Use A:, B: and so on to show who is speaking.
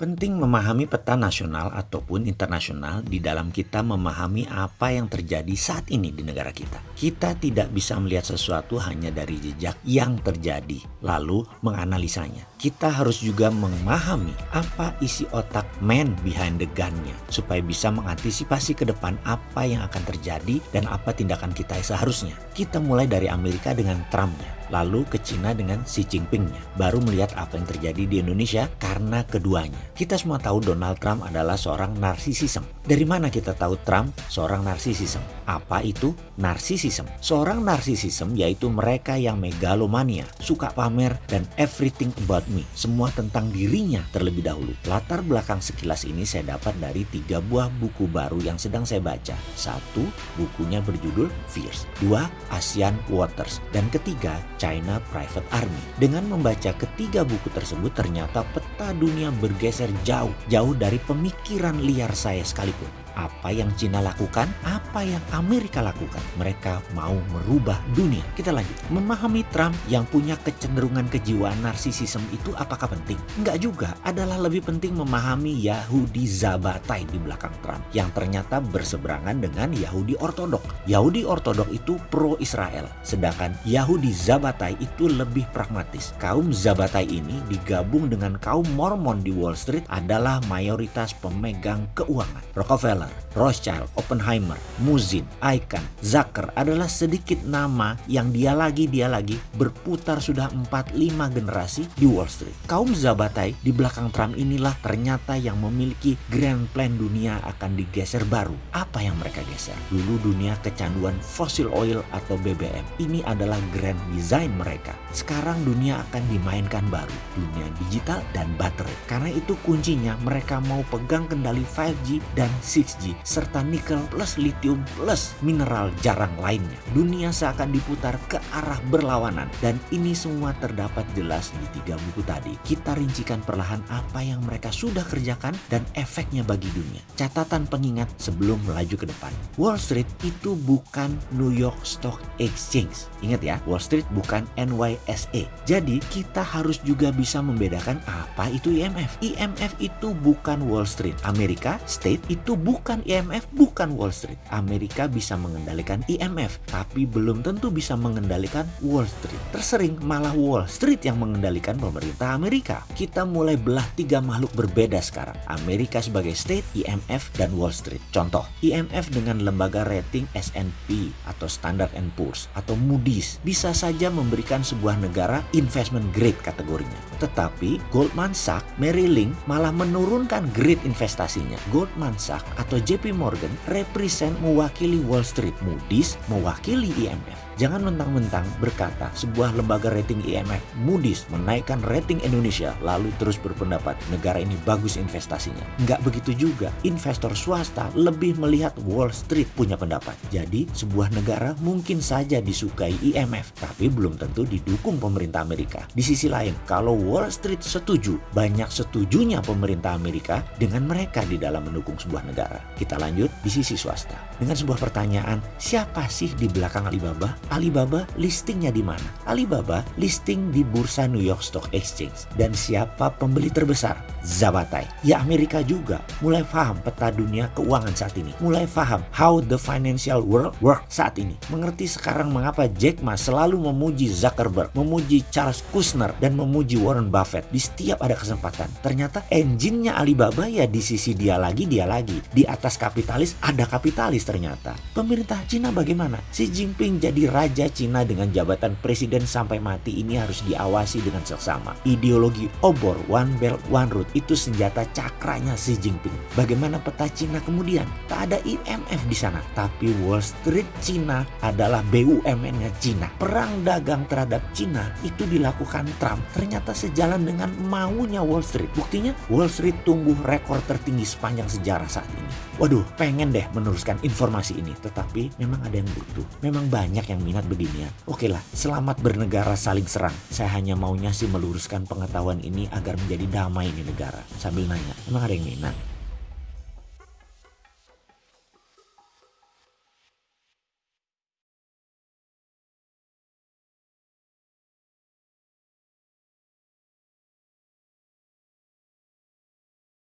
A: Penting memahami peta nasional ataupun internasional di dalam kita memahami apa yang terjadi saat ini di negara kita. Kita tidak bisa melihat sesuatu hanya dari jejak yang terjadi, lalu menganalisanya. Kita harus juga memahami apa isi otak man behind the gun-nya, supaya bisa mengantisipasi ke depan apa yang akan terjadi dan apa tindakan kita seharusnya. Kita mulai dari Amerika dengan Trump-nya lalu ke Cina dengan Xi Jinping-nya. Baru melihat apa yang terjadi di Indonesia karena keduanya. Kita semua tahu Donald Trump adalah seorang narsisism. Dari mana kita tahu Trump seorang narsisism? Apa itu narsisism? Seorang narsisism yaitu mereka yang megalomania, suka pamer dan everything about me. Semua tentang dirinya terlebih dahulu. Latar belakang sekilas ini saya dapat dari tiga buah buku baru yang sedang saya baca. Satu, bukunya berjudul Fierce. Dua, ASEAN Waters. Dan ketiga, China Private Army. Dengan membaca ketiga buku tersebut ternyata peta dunia bergeser jauh, jauh dari pemikiran liar saya sekalipun apa yang Cina lakukan, apa yang Amerika lakukan. Mereka mau merubah dunia. Kita lanjut. Memahami Trump yang punya kecenderungan kejiwaan narsisisme itu apakah penting? Enggak juga. Adalah lebih penting memahami Yahudi Zabatai di belakang Trump yang ternyata berseberangan dengan Yahudi Ortodok. Yahudi Ortodok itu pro-Israel, sedangkan Yahudi Zabatai itu lebih pragmatis. Kaum Zabatai ini digabung dengan kaum Mormon di Wall Street adalah mayoritas pemegang keuangan. Rockefeller Rockefeller, Rothschild, Oppenheimer, Muzin, Icahn, Zucker adalah sedikit nama yang dia lagi dia lagi berputar sudah 4-5 generasi di Wall Street. Kaum Zabatai di belakang Trump inilah ternyata yang memiliki grand plan dunia akan digeser baru. Apa yang mereka geser? Dulu dunia kecanduan fosil oil atau BBM. Ini adalah grand design mereka. Sekarang dunia akan dimainkan baru. Dunia digital dan baterai. Karena itu kuncinya mereka mau pegang kendali 5G dan 6 6G serta nikel plus lithium plus mineral jarang lainnya. Dunia seakan diputar ke arah berlawanan dan ini semua terdapat jelas di tiga buku tadi. Kita rincikan perlahan apa yang mereka sudah kerjakan dan efeknya bagi dunia. Catatan pengingat sebelum melaju ke depan. Wall Street itu bukan New York Stock Exchange. Ingat ya, Wall Street bukan NYSE. Jadi kita harus juga bisa membedakan apa itu IMF. IMF itu bukan Wall Street. Amerika State itu bukan bukan IMF, bukan Wall Street. Amerika bisa mengendalikan IMF, tapi belum tentu bisa mengendalikan Wall Street. Tersering malah Wall Street yang mengendalikan pemerintah Amerika. Kita mulai belah tiga makhluk berbeda sekarang. Amerika sebagai state, IMF, dan Wall Street. Contoh, IMF dengan lembaga rating S&P atau Standard Poor's atau Moody's bisa saja memberikan sebuah negara investment grade kategorinya. Tetapi Goldman Sachs, Merrill Lynch malah menurunkan grade investasinya. Goldman Sachs atau JP Morgan represent mewakili Wall Street, Moody's mewakili IMF. Jangan mentang-mentang berkata sebuah lembaga rating IMF Moody's menaikkan rating Indonesia lalu terus berpendapat negara ini bagus investasinya. Nggak begitu juga. Investor swasta lebih melihat Wall Street punya pendapat. Jadi sebuah negara mungkin saja disukai IMF tapi belum tentu didukung pemerintah Amerika. Di sisi lain, kalau Wall Street setuju, banyak setujunya pemerintah Amerika dengan mereka di dalam mendukung sebuah negara. Kita lanjut di sisi swasta. Dengan sebuah pertanyaan, siapa sih di belakang Alibaba? Alibaba listingnya di mana? Alibaba listing di bursa New York Stock Exchange. Dan siapa pembeli terbesar? Zabatai. Ya Amerika juga mulai paham peta dunia keuangan saat ini. Mulai paham how the financial world work saat ini. Mengerti sekarang mengapa Jack Ma selalu memuji Zuckerberg, memuji Charles Kushner, dan memuji Warren Buffett di setiap ada kesempatan. Ternyata engine-nya Alibaba ya di sisi dia lagi, dia lagi. Di atas kapitalis ada kapitalis ternyata. Pemerintah Cina bagaimana? Xi Jinping jadi Raja Cina dengan jabatan presiden sampai mati ini harus diawasi dengan seksama. Ideologi obor One Belt One Road itu senjata cakranya Xi Jinping. Bagaimana peta Cina kemudian? Tak ada IMF di sana, tapi Wall Street Cina adalah BUMN-nya Cina. Perang dagang terhadap Cina itu dilakukan Trump ternyata sejalan dengan maunya Wall Street. Buktinya Wall Street tumbuh rekor tertinggi sepanjang sejarah saat ini. Waduh, pengen deh meneruskan informasi ini, tetapi memang ada yang butuh. Memang banyak yang minat begini ya. Oke lah, selamat bernegara saling serang. Saya hanya maunya sih meluruskan pengetahuan ini agar menjadi damai di negara. Sambil nanya, emang ada yang minat?